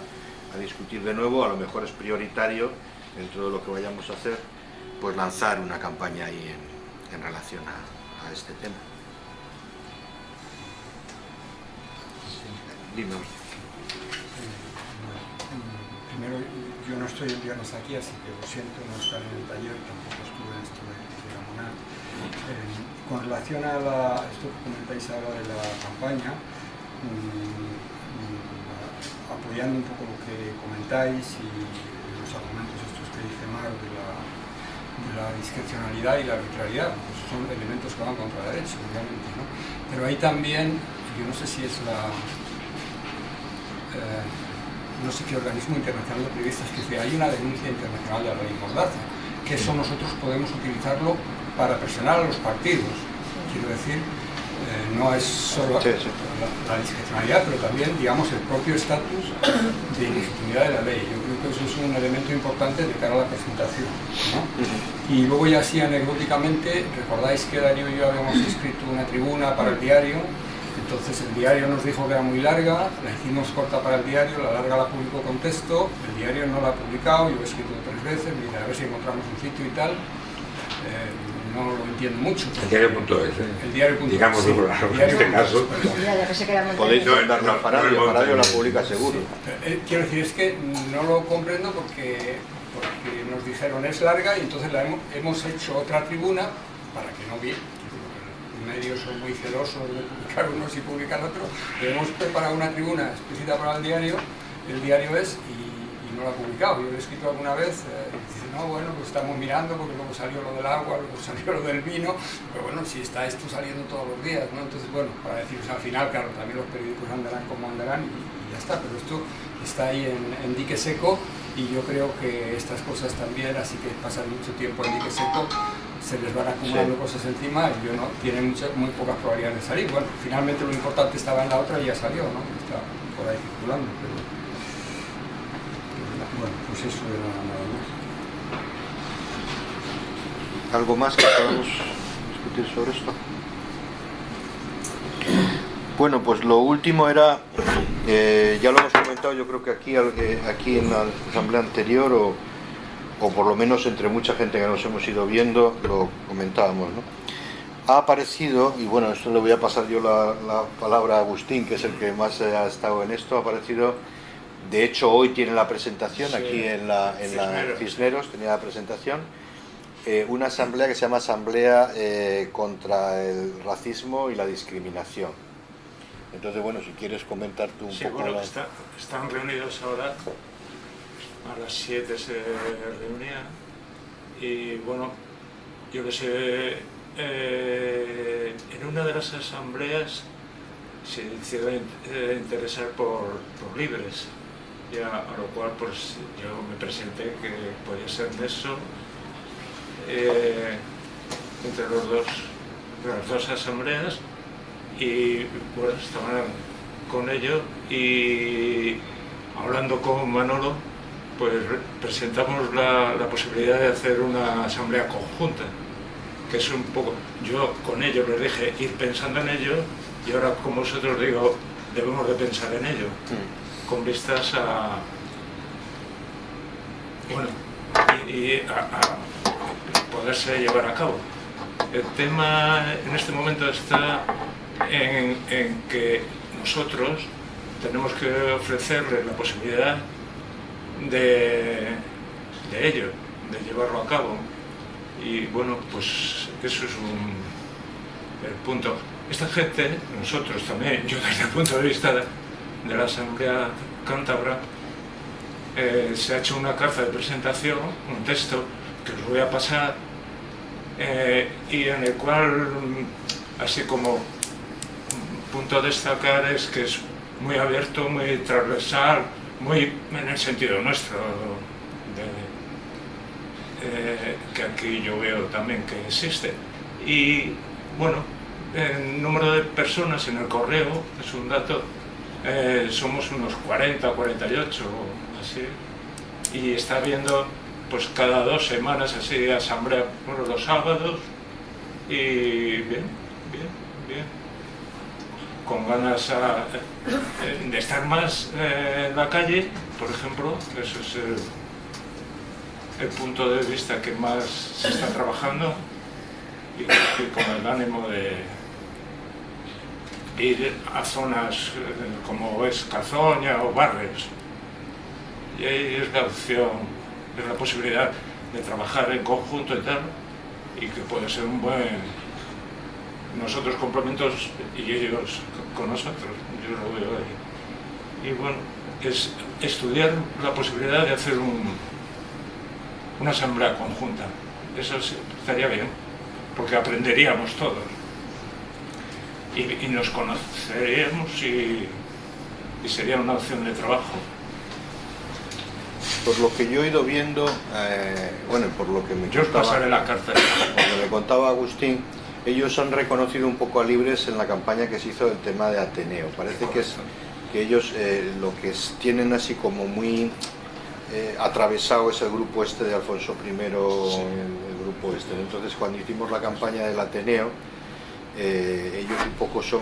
a discutir de nuevo, a lo mejor es prioritario, dentro de lo que vayamos a hacer, pues lanzar una campaña ahí en, en relación a, a este tema. Primero, yo no estoy viernes aquí, así que lo siento no estar en el taller, tampoco estuve en esto de, de eh, con relación a esto que comentáis ahora de la campaña, mm, mm, apoyando un poco lo que comentáis y los argumentos estos que dice Mar de la, discrecionalidad y la arbitrariedad, pues son elementos que van contra la derecha, obviamente. Pero hay también, yo no sé si es la, eh, no sé qué organismo internacional de periodistas que dice hay una denuncia internacional de la ley Mordaza, que eso nosotros podemos utilizarlo para presionar a los partidos. Quiero decir, eh, no es solo La, discrecionalidad, pero también, digamos, el propio estatus de ilegitimidad de la ley. Yo creo que eso es un elemento importante de cara a la presentación. Y luego ya así anecdóticamente, recordáis que Darío y yo habíamos escrito una tribuna para el diario entonces el diario nos dijo que era muy larga, la hicimos corta para el diario, la larga la publicó con texto, el diario no la ha publicado, yo he escrito tres veces, dice a ver si encontramos un sitio y tal. Eh, no lo entiendo mucho. El diario.es, ¿eh? El diario.es. Digamos, sí, en este caso. Podéis darle al Paradio, el la publica seguro. Eh, quiero decir, es que no lo comprendo porque, porque nos dijeron es larga y entonces la hemos, hemos hecho otra tribuna para que no vi, medios son muy celosos de publicar unos y publicar otros, hemos preparado una tribuna explícita para el diario, el diario es, y, no lo ha publicado. Yo lo he escrito alguna vez, eh, no, bueno, pues estamos mirando porque luego salió lo del agua, luego salió lo del vino, pero bueno, si está esto saliendo todos los días, ¿no? Entonces, bueno, para decir, al final, claro, también los periódicos andarán como andarán y, ya está, pero esto está ahí en, en dique seco y yo creo que estas cosas también, así que pasan mucho tiempo en dique seco, se les van acumulando cosas encima y yo no, tienen muy pocas probabilidades de salir. Bueno, finalmente lo importante estaba en la otra y ya salió, ¿no? Está por ahí circulando, pero... Bueno, pues eso era nada más. ¿Algo más que podamos discutir sobre esto? Bueno, pues lo último era, eh, ya lo hemos comentado yo creo que aquí, eh, aquí en la asamblea anterior, o, o, por lo menos entre mucha gente que nos hemos ido viendo, lo comentábamos, ¿no? Ha aparecido, y bueno, esto le voy a pasar yo la, la palabra a Agustín, que es el que más ha estado en esto, ha aparecido, de hecho hoy tiene la presentación, aquí en la, en la Cisneros tenía la presentación, eh, una asamblea que se llama Asamblea eh, contra el Racismo y la Discriminación. Entonces, bueno, si quieres comentar tú un poco... La... está, están reunidos ahora, a las 7 se reunían, y bueno, yo les he... Eh, en una de las asambleas se hicieron eh, interesar por, por libres, ya, a lo cual pues yo me presenté que podía ser de eso eh, entre los dos, las dos asambleas y bueno, estaban con ello y hablando con Manolo pues presentamos la, la, posibilidad de hacer una asamblea conjunta que es un poco, yo con ellos les dije ir pensando en ello y ahora con vosotros digo debemos de pensar en ello con vistas a bueno y, y a, a poderse llevar a cabo. El tema en este momento está en, que nosotros tenemos que ofrecerles la posibilidad de, de, ello, de llevarlo a cabo. Y bueno, pues eso es un, el punto. Esta gente, nosotros también, yo desde el punto de vista de, de la Asamblea Cántabra, eh, se ha hecho una carta de presentación, un texto, que os voy a pasar, eh, y en el cual, así como punto a destacar es que es muy abierto, muy transversal, muy en el sentido nuestro, de, eh, que aquí yo veo también que existe. Y bueno, el número de personas en el correo es un dato, eh, somos unos 40, 48, así, y está habiendo pues cada dos semanas así asamblea bueno, los sábados y bien, bien, bien. Con ganas a, eh, de estar más eh, en la calle por ejemplo, eso es el, punto de vista que más se está trabajando y, y con el ánimo de ir a zonas eh, como es Cazoña o Barres y ahí es la opción es la posibilidad de trabajar en conjunto y tal, y que puede ser un buen... Nosotros complementos y ellos con nosotros, yo lo veo ahí. Y bueno, es estudiar la posibilidad de hacer un, una asamblea conjunta. Eso estaría bien, porque aprenderíamos todos. Y, nos conoceríamos y sería una opción de trabajo por lo que yo he ido viendo, eh, bueno, por lo que me yo contaba, la carta. Cuando me contaba Agustín, ellos han reconocido un poco a Libres en la campaña que se hizo del tema de Ateneo. Parece que, es, que ellos eh, lo que tienen así como muy eh, atravesado es el grupo este de Alfonso I, el, el, grupo este. Entonces cuando hicimos la campaña del Ateneo, ellos un poco son,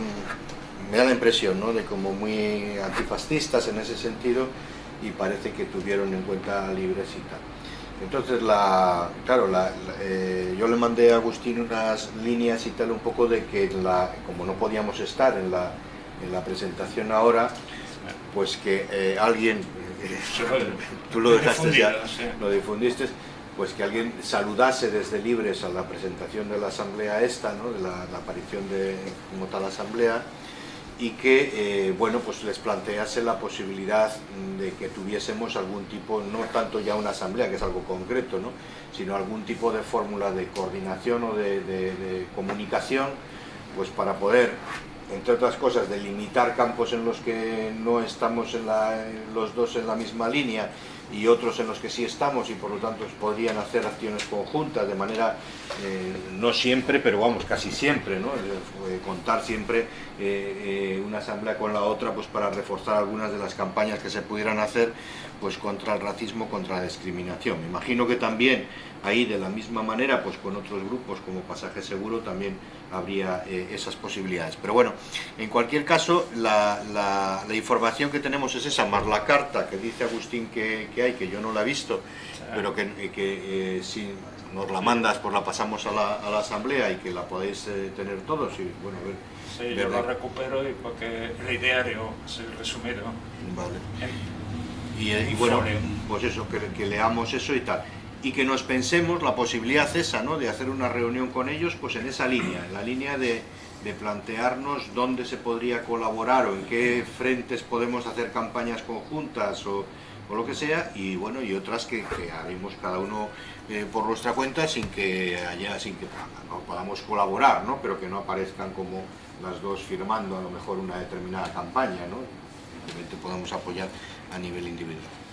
me da la impresión, ¿no? de como muy antifascistas en ese sentido, y parece que tuvieron en cuenta libres y tal. Entonces, la, claro, la, la, eh, yo le mandé a Agustín unas líneas y tal, un poco de que, la, como no podíamos estar en la, en la presentación ahora, pues que eh, alguien, eh, tú lo dejaste ya, lo difundiste, pues que alguien saludase desde Libres a la presentación de la asamblea esta, ¿no? de la, la aparición de como tal asamblea, y que eh, bueno pues les plantease la posibilidad de que tuviésemos algún tipo, no tanto ya una asamblea que es algo concreto, ¿no? sino algún tipo de fórmula de coordinación o de, de, comunicación pues para poder entre otras cosas delimitar campos en los que no estamos en la, los dos en la misma línea y otros en los que sí estamos y por lo tanto podrían hacer acciones conjuntas de manera, eh, no siempre, pero vamos, casi siempre, ¿no? Eh, contar siempre eh, una asamblea con la otra pues para reforzar algunas de las campañas que se pudieran hacer pues contra el racismo, contra la discriminación. Me imagino que también ahí de la misma manera pues con otros grupos como Pasaje Seguro también habría esas posibilidades. Pero bueno, en cualquier caso la, la, información que tenemos es esa, más la carta que dice Agustín que, que hay, que yo no la he visto, pero que, que si nos la mandas pues la pasamos a la, a la asamblea y que la podéis tener todos y bueno, a ver Sí, yo lo recupero y porque el ideario es resumido. Vale. y, bueno, pues eso, que, leamos eso y tal. Y que nos pensemos la posibilidad esa, ¿no? De hacer una reunión con ellos, pues en esa línea, en la línea de, de plantearnos dónde se podría colaborar o en qué frentes podemos hacer campañas conjuntas o, o lo que sea, y bueno, y otras que, haremos cada uno eh, por nuestra cuenta sin que haya, sin que podamos colaborar, ¿no? Pero que no aparezcan como las dos firmando a lo mejor una determinada campaña, ¿no? Evidentemente podemos apoyar a nivel individual.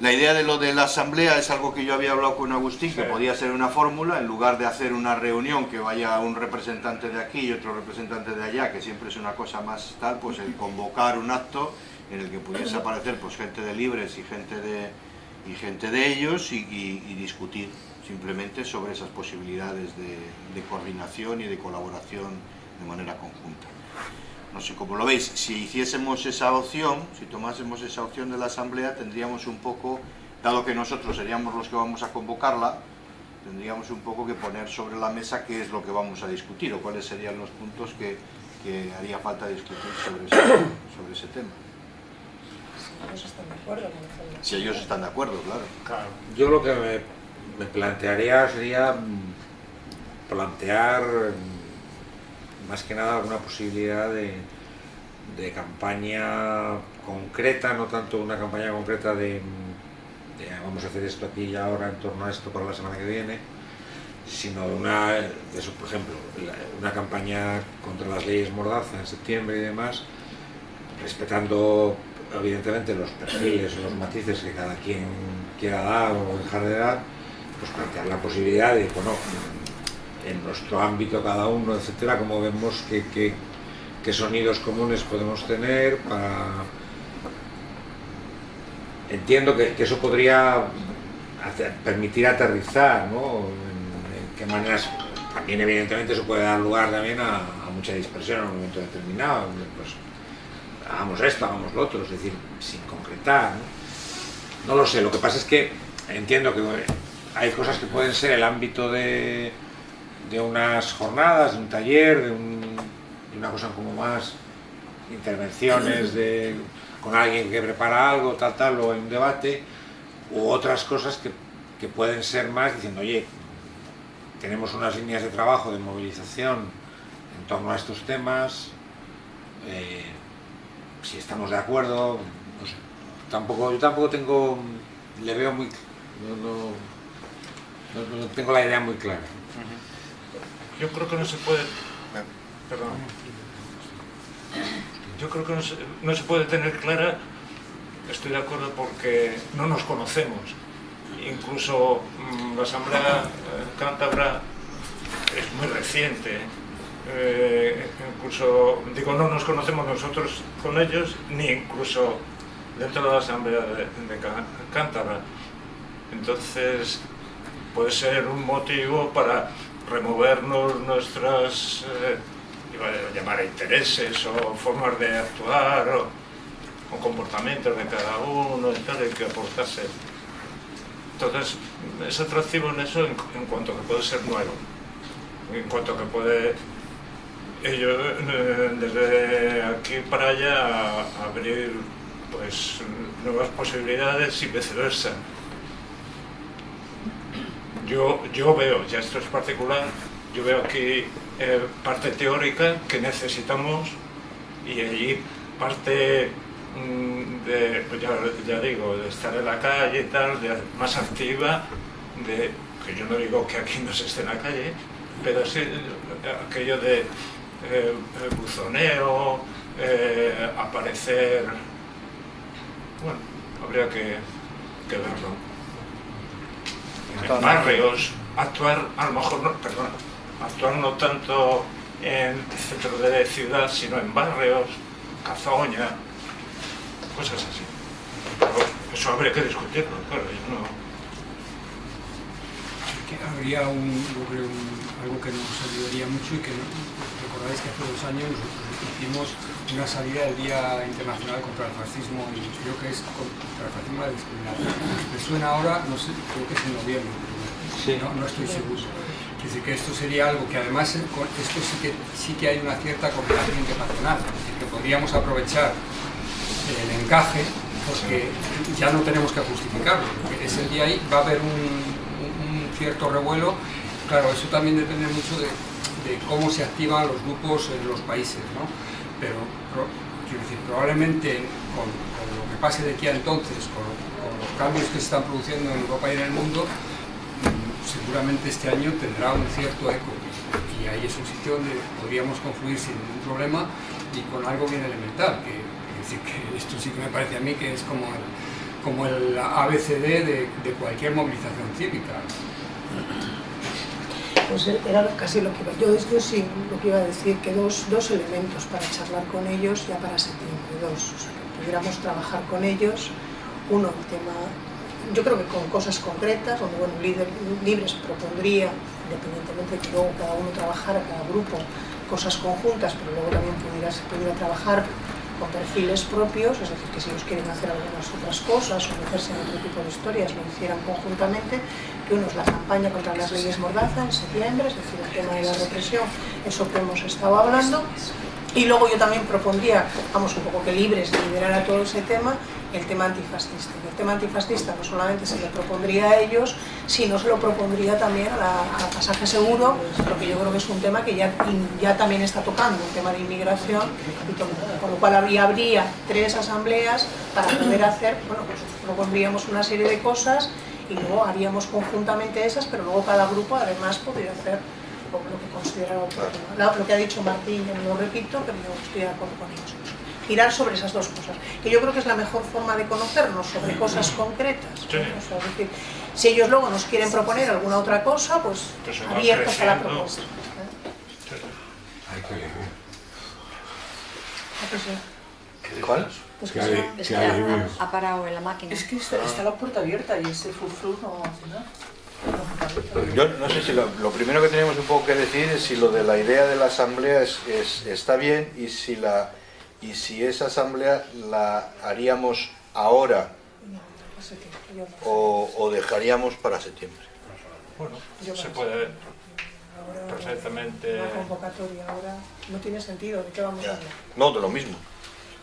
La idea de lo de la asamblea es algo que yo había hablado con Agustín, que podía ser una fórmula, en lugar de hacer una reunión que vaya un representante de aquí y otro representante de allá, que siempre es una cosa más tal, pues el convocar un acto en el que pudiese aparecer pues gente de libres y gente de, y gente de ellos y, discutir simplemente sobre esas posibilidades de, de coordinación y de colaboración de manera conjunta. No sé cómo lo veis, si hiciésemos esa opción, si tomásemos esa opción de la Asamblea, tendríamos un poco, dado que nosotros seríamos los que vamos a convocarla, tendríamos un poco que poner sobre la mesa qué es lo que vamos a discutir o cuáles serían los puntos que, que haría falta discutir sobre ese, sobre ese tema. Si ellos están de acuerdo. Si ellos están de acuerdo, claro. claro. Yo lo que me, me plantearía sería plantear más que nada alguna posibilidad de, campaña concreta, no tanto una campaña concreta de, vamos a hacer esto aquí y ahora en torno a esto para la semana que viene, sino una, eso, por ejemplo, una campaña contra las leyes Mordaza en septiembre y demás, respetando evidentemente los perfiles los matices que cada quien quiera dar o dejar de dar, pues plantear la posibilidad de, bueno, en nuestro ámbito cada uno, etcétera, como vemos que, que, sonidos comunes podemos tener para... Entiendo que, eso podría permitir aterrizar, ¿no? En, qué maneras... También evidentemente eso puede dar lugar también a, mucha dispersión en un momento determinado, pues hagamos esto, hagamos lo otro, es decir, sin concretar, ¿no? no lo sé, lo que pasa es que entiendo que hay cosas que pueden ser el ámbito de, de unas jornadas, de un taller, de, una cosa como más intervenciones de, con alguien que prepara algo, tal, tal, o en un debate, u otras cosas que, que pueden ser más diciendo, oye, tenemos unas líneas de trabajo de movilización en torno a estos temas, eh, si estamos de acuerdo, no sé, tampoco, yo tampoco tengo, le veo muy, no, no tengo la idea muy clara. Yo creo que no se puede... Perdón. Yo creo que no se, puede tener clara, estoy de acuerdo porque no nos conocemos. Incluso mm, la Asamblea eh, Cántabra es muy reciente. Eh, incluso, digo, no nos conocemos nosotros con ellos, ni incluso dentro de la Asamblea de, de Cántabra. Entonces, puede ser un motivo para removernos nuestras, eh, iba a llamar intereses o formas de actuar o, comportamientos de cada uno y tal, y que aportase. Entonces, es atractivo en eso en, cuanto que puede ser nuevo, en cuanto que puede ello, eh, desde aquí para allá abrir pues nuevas posibilidades y viceversa. Yo, yo veo, ya esto es particular, yo veo aquí eh, parte teórica que necesitamos y allí parte mm, de, pues ya, digo, de estar en la calle y tal, de, más activa, que yo no digo que aquí no se esté en la calle, pero sí aquello de eh, buzoneo, eh, aparecer, bueno, habría que que verlo. En barrios, actuar, a lo mejor, no, perdón, actuar no tanto en el centro de ciudad, sino en barrios, Cazoña, cosas así. Pero eso habría que discutirlo, claro, yo no habría un, algo que nos ayudaría mucho y que recordáis que hace dos años hicimos una salida del Día Internacional contra el Fascismo y creo que es contra el fascismo y la discriminación. Me suena ahora, no sé, creo que es en noviembre, no, no, estoy seguro. Es decir, que esto sería algo que además esto sí que, sí que hay una cierta cooperación internacional, es decir, que podríamos aprovechar el encaje porque ya no tenemos que justificarlo, porque ese día ahí va a haber un, cierto revuelo, claro, eso también depende mucho de, cómo se activan los grupos en los países, ¿no? Pero, quiero decir, probablemente con, lo que pase de aquí a entonces, con, los cambios que se están produciendo en Europa y en el mundo, mm, seguramente este año tendrá un cierto eco y ahí es un sitio donde podríamos confluir sin ningún problema y con algo bien elemental, que, esto sí que me parece a mí que es como el, como el ABCD de cualquier movilización cívica. Pues era casi lo que iba. Yo, sí lo que iba a decir, que dos, dos elementos para charlar con ellos ya para septiembre, dos, o sea, que pudiéramos trabajar con ellos. Uno, el tema, yo creo que con cosas concretas, donde bueno, líder, Libres propondría, independientemente de que luego cada uno trabajara, cada grupo, cosas conjuntas, pero luego también pudiera, pudiera trabajar con perfiles propios, es decir, que si ellos quieren hacer algunas otras cosas o meterse en otro tipo de historias, lo hicieran conjuntamente, que uno es la campaña contra las leyes Mordaza en septiembre, es decir, el tema de la represión, eso que hemos estado hablando, y luego yo también propondría, vamos, un poco que libres de a todo ese tema, el tema antifascista. El tema antifascista no solamente se le propondría a ellos, sino se lo propondría también a la, pasaje seguro, porque yo creo que es un tema que ya, ya también está tocando, el tema de inmigración, y con lo cual habría, habría tres asambleas para poder hacer, bueno, pues propondríamos una serie de cosas y luego haríamos conjuntamente esas, pero luego cada grupo además podría hacer lo que considera oportuno. Lo que ha dicho Martín, yo lo repito, pero yo estoy de acuerdo con ellos. Girar sobre esas dos cosas, que yo creo que es la mejor forma de conocernos sobre cosas concretas. decir, si ellos luego nos quieren proponer alguna otra cosa, pues, pues abiertos a la propuesta. ¿Cuál? Pues que, es que ha, parado en la máquina. Es que está, la puerta abierta y ese frufru no hace nada. Yo no sé si lo, primero que tenemos un poco que decir es si lo de la idea de la asamblea es, está bien y si, la, y si esa asamblea la haríamos ahora o, dejaríamos para septiembre. Bueno, se puede perfectamente... Una convocatoria ahora no tiene sentido, ¿de qué vamos a hablar? No, de lo mismo.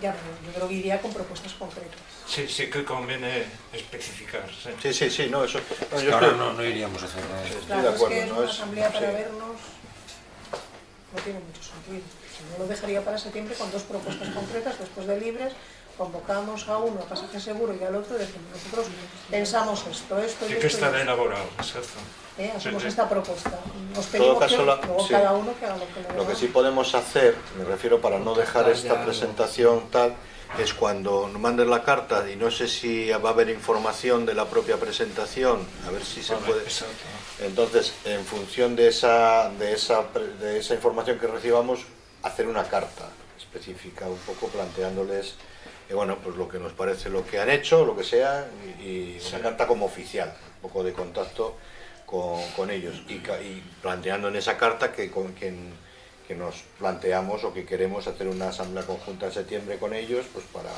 Ya, yo creo que iría con propuestas concretas. Sí, sí que conviene especificar. Sí, sí, sí, no, eso... No, yo ahora no, no, iríamos a hacer nada. Claro, de acuerdo, es que es una asamblea para vernos no tiene mucho sentido. Yo lo dejaría para septiembre con dos propuestas concretas, después de libres, convocamos a uno a pasaje seguro y al otro decimos, nosotros pensamos esto, esto y esto. que estar elaborado, exacto. ¿Eh? Hacemos esta propuesta. Nos pedimos caso, que, luego cada uno que haga lo que le Lo que sí podemos hacer, me refiero para no dejar esta presentación tal, es cuando nos manden la carta y no sé si va a haber información de la propia presentación, a ver si se puede... Entonces, en función de esa, de, esa, de esa información que recibamos, hacer una carta específica, un poco planteándoles eh, bueno, pues lo que nos parece lo que han hecho, lo que sea, y, una carta como oficial, un poco de contacto con, ellos, y, y, planteando en esa carta que con quien que nos planteamos o que queremos hacer una asamblea conjunta en septiembre con ellos, pues para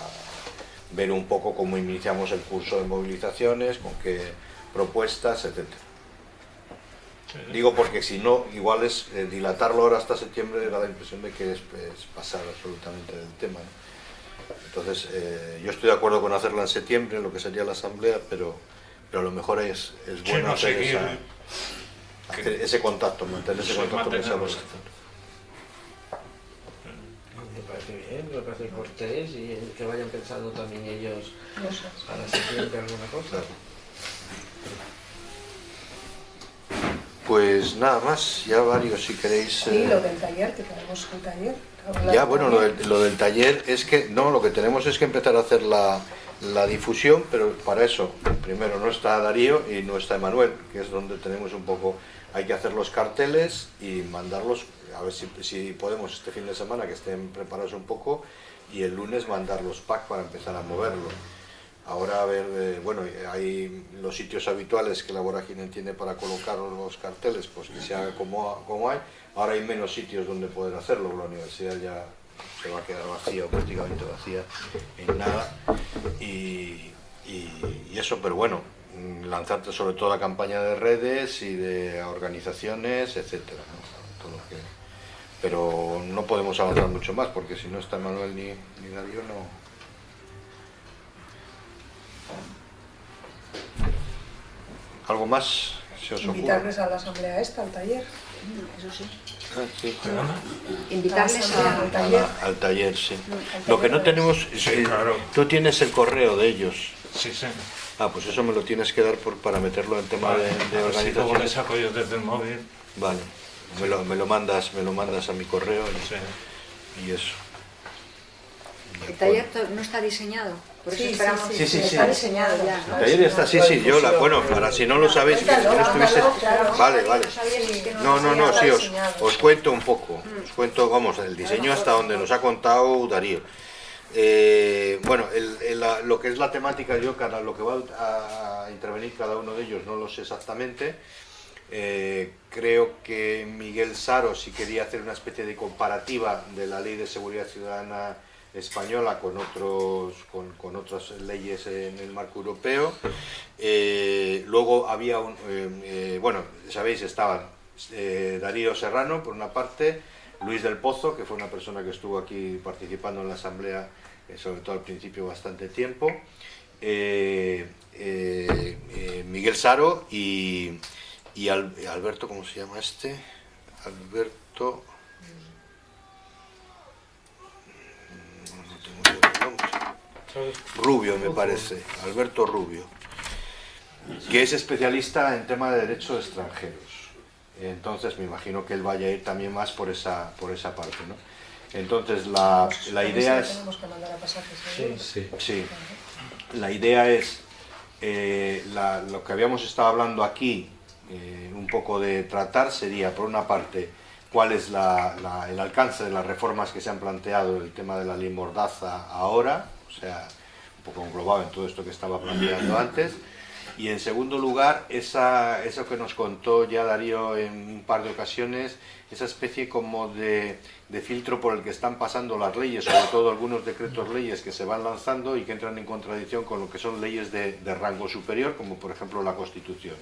ver un poco cómo iniciamos el curso de movilizaciones, con qué propuestas, etc. Digo porque si no, igual es eh, dilatarlo ahora hasta septiembre, da la impresión de que es, pasar absolutamente del tema. Entonces, eh, yo estoy de acuerdo con hacerla en septiembre, lo que sería la asamblea, pero, pero a lo mejor es, es bueno hacer, ese contacto, mantener ese contacto que bien, me parece cortés y que vayan pensando también ellos para septiembre alguna cosa. Pues nada más, ya varios si queréis... Sí, eh, lo del taller, que tenemos el taller. Ya, bueno, lo del, taller es que, no, lo que tenemos es que empezar a hacer la, la difusión, pero para eso primero no está Darío y no está Emanuel, que es donde tenemos un poco, hay que hacer los carteles y mandarlos, a ver si, si podemos este fin de semana que estén preparados un poco y el lunes mandar los packs para empezar a moverlo. Ahora a ver, eh, bueno, hay los sitios habituales que la Vorágine tiene para colocar los carteles, pues que se haga como, como hay. Ahora hay menos sitios donde poder hacerlo, la universidad ya se va a quedar vacía o prácticamente vacía en nada. Y, eso, pero bueno, lanzarte sobre todo la campaña de redes y de organizaciones, etcétera. pero no podemos avanzar mucho más porque si no está Manuel ni, ni Darío no, ¿Algo más se os Invitarles a la asamblea esta, al taller. Eso sí. Ah, sí. Invitarles al taller. Al taller, sí. Lo que no tenemos... Sí, claro. Tú tienes el correo de ellos. Sí, sí. Ah, pues eso me lo tienes que dar por, para meterlo en tema de, de organización. luego le saco yo desde el móvil. Vale. Me lo, me lo, mandas, me lo mandas a mi correo y, sí. y eso. ¿El taller no está diseñado? Por eso sí, esperamos sí, sí, sí, Está diseñado ya. El taller ya está, sí, sí, yo la, bueno, para si no lo sabéis, que no estuviste... Vale, vale. No, no, no, sí, os, os cuento un poco. Mm. Os cuento, vamos, el diseño hasta donde nos ha contado Darío. Eh, bueno, el, el, lo que es la temática, yo cada lo que va a intervenir cada uno de ellos no lo sé exactamente. Eh, creo que Miguel Saro sí quería hacer una especie de comparativa de la Ley de Seguridad Ciudadana española con, otros, con, otras leyes en el marco europeo. Eh, luego había un, eh, eh, bueno, sabéis, estaban Darío Serrano por una parte, Luis del Pozo, que fue una persona que estuvo aquí participando en la asamblea, sobre todo al principio bastante tiempo, Miguel Saro y, y Alberto, ¿cómo se llama este? Alberto... Rubio, me parece, Alberto Rubio, que es especialista en tema de derechos extranjeros. Entonces me imagino que él vaya a ir también más por esa, por esa parte. ¿no? Entonces la, la idea es... Sí, sí. La idea es eh, lo que habíamos estado hablando aquí, eh, un poco de tratar, sería por una parte cuál es el alcance de las reformas que se han planteado, el tema de la ley Mordaza ahora, sea, un poco englobado en todo esto que estaba planteando antes. Y en segundo lugar, esa, eso que nos contó ya Darío en un par de ocasiones, esa especie como de, de, filtro por el que están pasando las leyes, sobre todo algunos decretos leyes que se van lanzando y que entran en contradicción con lo que son leyes de, de rango superior, como por ejemplo la Constitución.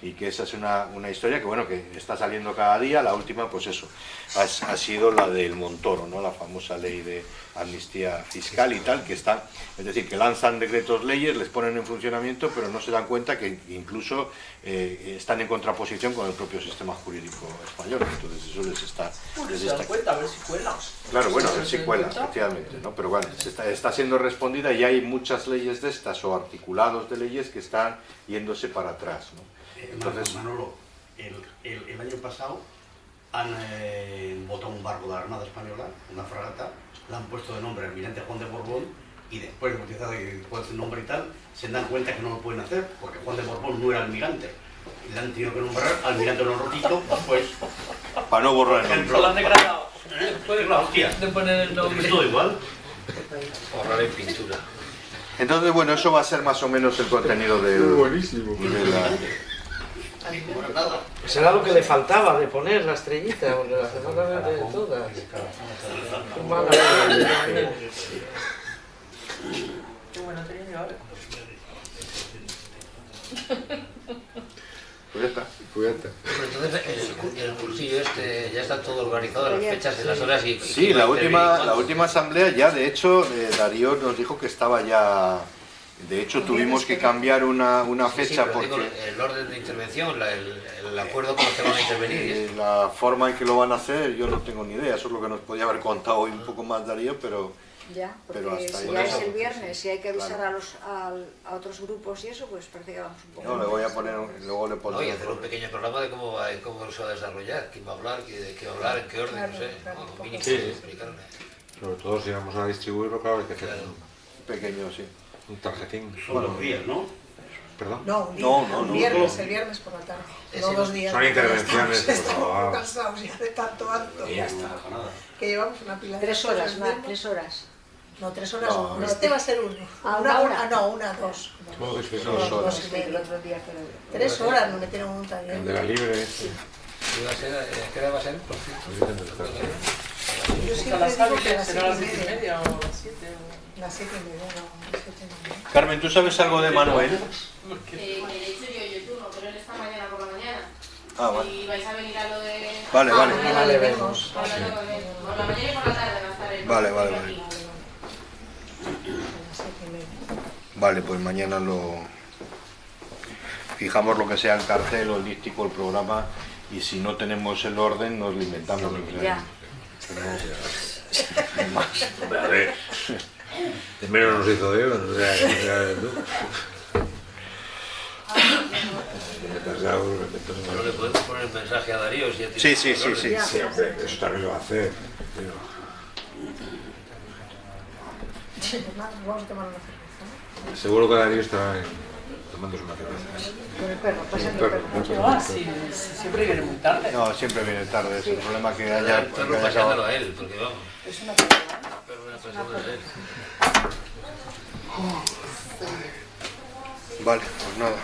y que esa es una, una, historia que bueno que está saliendo cada día, la última pues eso, ha, sido la del Montoro, ¿no? la famosa ley de amnistía fiscal y tal, que está, es decir, que lanzan decretos leyes, les ponen en funcionamiento, pero no se dan cuenta que incluso eh, están en contraposición con el propio sistema jurídico español, eso les está... Les está... cuenta, a ver si cuela. Claro, bueno, a ver si cuela, efectivamente, ¿no? pero bueno, está, está siendo respondida y hay muchas leyes de estas o articulados de leyes que están yéndose para atrás, ¿no? Entonces, Manolo, el, el, el, año pasado han eh, votado un barco de la Armada Española, una fragata, le han puesto de nombre Almirante Juan de Borbón y después de utilizar el nombre y tal, se dan cuenta que no lo pueden hacer porque Juan de Borbón no era almirante. Y le han tenido que nombrar almirante Rotito, pues... Para no borrar el nombre. Lo han degradado. ¿Eh? De poner el nombre. Es todo igual. Borrar en pintura. Entonces, bueno, eso va a ser más o menos el contenido del... Buenísimo. De la, Será lo que le faltaba de poner la estrellita, porque la semana de todas. Qué bueno tenía yo ahora. Entonces el, el, cursillo este ya está todo organizado, las fechas, las horas y... Sí, la última, la última asamblea ya, de hecho, eh, Darío nos dijo que estaba ya de hecho, tuvimos que cambiar una, una fecha sí, porque... Digo, el orden de intervención, la, el, el, acuerdo con los que van a intervenir. Eh, la forma en que lo van a hacer, yo no tengo ni idea. Eso es lo que nos podía haber contado hoy un poco más Darío, pero... Ya, porque pero hasta si ya es el viernes, si hay que avisar claro. a, los, a, a, otros grupos y eso, pues parece que vamos un poco... No, le voy a poner, luego le pondré... No, y hacer un pequeño programa de cómo, va, cómo se va a desarrollar, quién va a hablar, de qué va a hablar, en qué orden, claro, no sé. Claro, no, mínimo, sí. Sobre todo si vamos a distribuirlo, claro, hay que hacer claro. pequeño, sí. Un tarjetín. Son dos días, ¿no? ¿Perdón? No, un día, No, no, un no, viernes, no. el viernes por la tarde. No dos días. Son intervenciones, Estamos, por estamos cansados ya de tanto acto. Y ya está, nada. Que llevamos una pila de Tres horas, más, tres horas. No, tres horas. No, no, este va a ser uno. Ah, una, una una, hora. no, una, dos. Es que son Dos los- horas. Dos el otro día fue Tres horas nos metieron un taller. El de la libre. sí. Iba a ser, eh, ¿Qué hora va a ser? Por cierto. Yo ¿A siempre digo que las será siete las y siete y media. o las siete? Las siete y media, no, las siete y media. Carmen, ¿tú sabes algo de Manuel? Porque- Eh, que de hecho yo, yo turno, pero él está mañana por la mañana. Ah, vale. Y vais a venir a lo de... Vale, vale. Mañana le vemos. Por la mañana y por la tarde va a estar él. Vale, vale, Aquí. vale. A las siete y media. Vale, pues mañana lo fijamos lo que sea el cartel o el díptico, el programa y si no tenemos el orden nos lo inventamos. o sea, Ya. no- más. Hombre, a ver. De menos nos hizo Dios, o sea, que sea tú. Algo. le podemos poner el mensaje a Darío si ya tiene Sí, sí, sí, sí. Sí, hombre, eso también lo va a hacer. pero- Seguro que Darío está tomándose una cerveza. Con el perro, pasa Pero- perro. Pero, ah, sí, siempre viene muy tarde. No, siempre viene tarde, es el problema que haya... El perro pasándolo a él, porque vamos, Es una perra. el perro era pasándolo a él. Vale, pues nada.